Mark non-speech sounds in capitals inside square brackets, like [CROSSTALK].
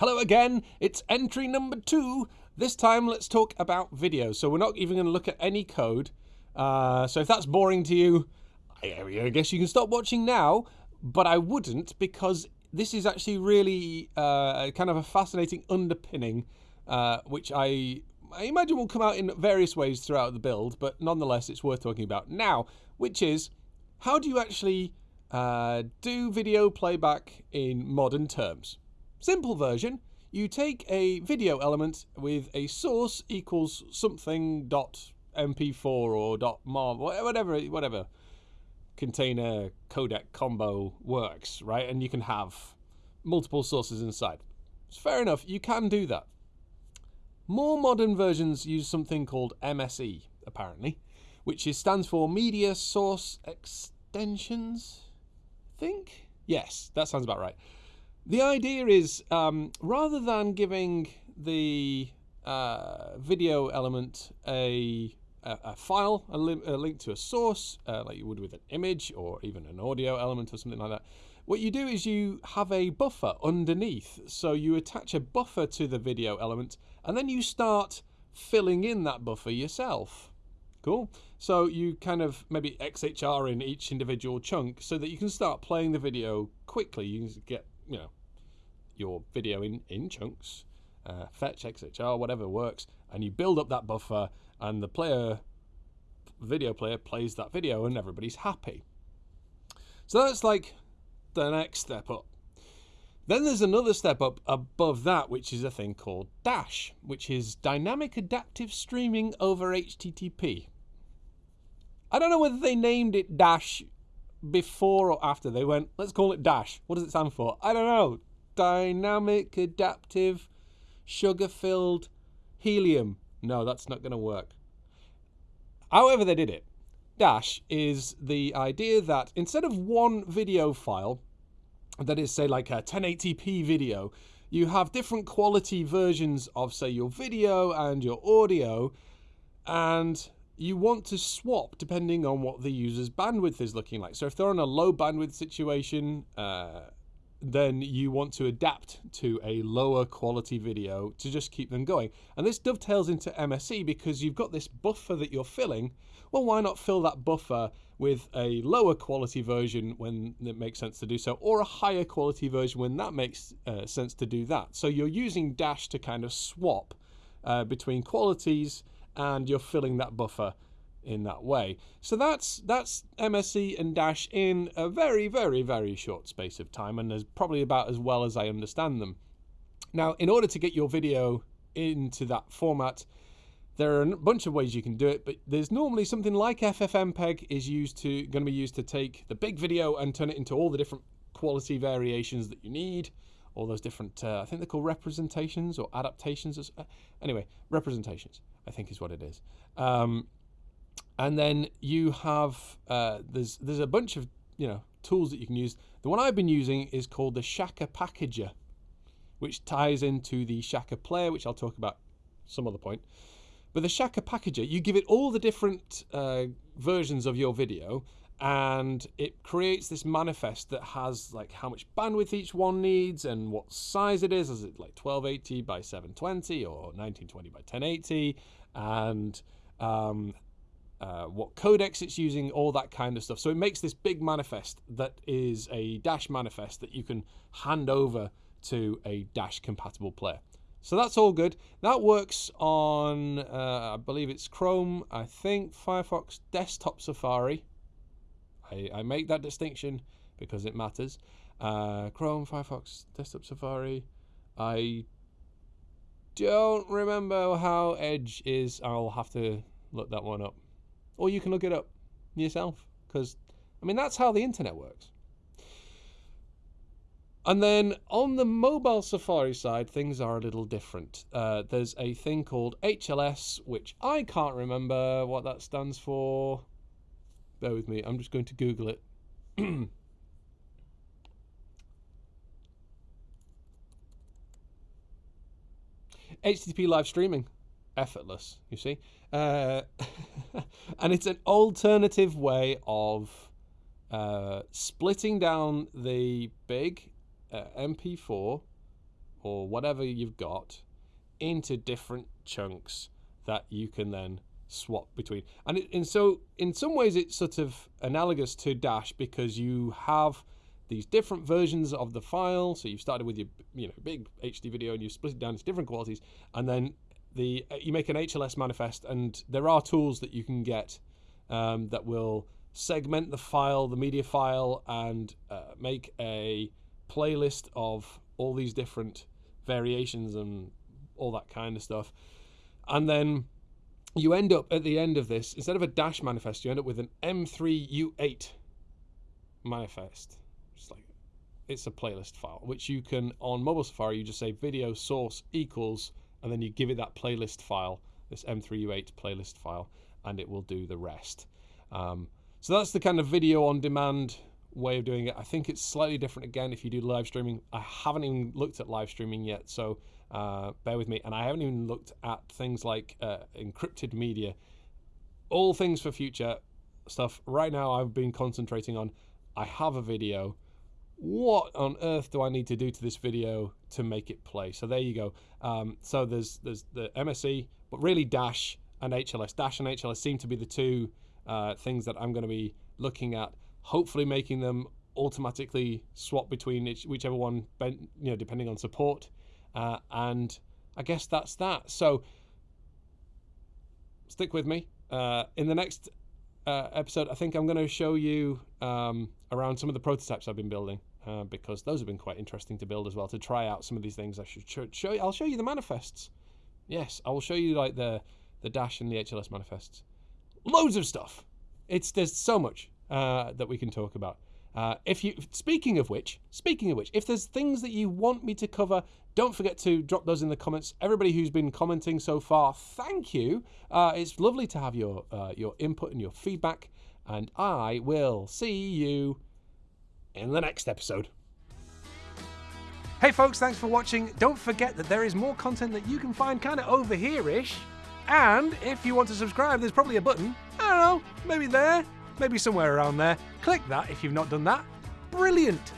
Hello again, it's entry number two. This time let's talk about video. So we're not even going to look at any code. Uh, so if that's boring to you, I guess you can stop watching now, but I wouldn't because this is actually really uh, kind of a fascinating underpinning, uh, which I, I imagine will come out in various ways throughout the build, but nonetheless it's worth talking about now, which is how do you actually uh, do video playback in modern terms? Simple version, you take a video element with a source equals something dot mp4 or dot whatever whatever container codec combo works, right? And you can have multiple sources inside. It's fair enough, you can do that. More modern versions use something called MSE, apparently, which is, stands for Media Source Extensions, I think? Yes, that sounds about right. The idea is um, rather than giving the uh, video element a a, a file, a, li a, link to a source, uh, like you would with an image or even an audio element or something like that. What you do is you have a buffer underneath. So you attach a buffer to the video element and then you start filling in that buffer yourself. Cool. So you kind of maybe XHR in each individual chunk so that you can start playing the video quickly. You can get, you know, your video in, in chunks, uh, fetch, XHR, whatever works, and you build up that buffer and the player video player plays that video and everybody's happy. So that's like the next step up. Then there's another step up above that, which is a thing called Dash, which is Dynamic Adaptive Streaming over HTTP. I don't know whether they named it Dash before or after. They went, let's call it Dash. What does it stand for? I don't know. Dynamic Adaptive Sugar Filled Helium. No, that's not going to work. However they did it, Dash is the idea that instead of one video file, that is say like a 1080p video, you have different quality versions of say your video and your audio and you want to swap depending on what the user's bandwidth is looking like. So if they're on a low bandwidth situation, uh, then you want to adapt to a lower quality video to just keep them going. And this dovetails into MSE because you've got this buffer that you're filling. Well, why not fill that buffer with a lower quality version when it makes sense to do so, or a higher quality version when that makes uh, sense to do that. So you're using Dash to kind of swap uh, between qualities and you're filling that buffer in that way. So that's that's MSE and Dash in a very, very, very short space of time and is probably about as well as I understand them. Now, in order to get your video into that format, there are a bunch of ways you can do it, but there's normally something like FFmpeg is used to going to be used to take the big video and turn it into all the different quality variations that you need, all those different, uh, I think they're called representations or adaptations. Uh, anyway, representations, I think is what it is. Um, and then you have uh, there's there's a bunch of you know tools that you can use. The one I've been using is called the Shaka Packager, which ties into the Shaka Player, which I'll talk about some other point. But the Shaka Packager, you give it all the different uh, versions of your video, and it creates this manifest that has like how much bandwidth each one needs and what size it is. Is it like 1280 by 720 or 1920 by 1080? And um, uh, what codecs it's using, all that kind of stuff. So it makes this big manifest that is a Dash manifest that you can hand over to a Dash compatible player. So that's all good. That works on, uh, I believe it's Chrome, I think Firefox Desktop Safari. I, I make that distinction because it matters. Uh, Chrome, Firefox, Desktop Safari. I don't remember how Edge is. I'll have to look that one up or you can look it up yourself because I mean that's how the internet works. And then on the mobile Safari side, things are a little different. Uh, there's a thing called HLS, which I can't remember what that stands for. Bear with me, I'm just going to Google it. [CLEARS THROAT] HTTP live streaming effortless, you see. Uh, [LAUGHS] and it's an alternative way of uh, splitting down the big uh, MP4 or or whatever you've got into different chunks that you can then swap between. And it, and so in some ways it's sort of analogous to Dash because you have these different versions of the file. So you've started with your you know big HD video and you split it down into different qualities, and then the you make an HLS manifest, and there are tools that you can get um, that will segment the file, the media file, and uh, make a playlist of all these different variations and all that kind of stuff. And then you end up at the end of this, instead of a dash manifest, you end up with an M3U8 manifest. It's like it's a playlist file, which you can on mobile Safari, you just say video source equals, and then you give it that playlist file, this M3U8 playlist file, and it will do the rest. Um, so that's the kind of video on demand way of doing it. I think it's slightly different again if you do live streaming. I haven't even looked at live streaming yet, so uh, bear with me. And I haven't even looked at things like uh, encrypted media. All things for future stuff. Right now, I've been concentrating on I have a video. What on earth do I need to do to this video to make it play? So there you go. Um, so there's there's the MSE, but really Dash and HLS. Dash and HLS seem to be the two uh, things that I'm going to be looking at hopefully making them automatically swap between each, whichever one, you know, depending on support. Uh, and I guess that's that. So stick with me. Uh, in the next uh, episode, I think I'm going to show you um, around some of the prototypes I've been building. Uh, because those have been quite interesting to build as well. To try out some of these things, I should show, you. I'll show you the manifests. Yes, I will show you like the the dash and the HLS manifests. Loads of stuff. It's there's so much uh, that we can talk about. Uh, if you, speaking of which, speaking of which, if there's things that you want me to cover, don't forget to drop those in the comments. Everybody who's been commenting so far, thank you. Uh, it's lovely to have your uh, your input and your feedback, and I will see you in the next episode. Hey folks, thanks for watching. Don't forget that there is more content that you can find kind of over here-ish. And if you want to subscribe, there's probably a button. I don't know, maybe there maybe somewhere around there. Click that if you've not done that. Brilliant!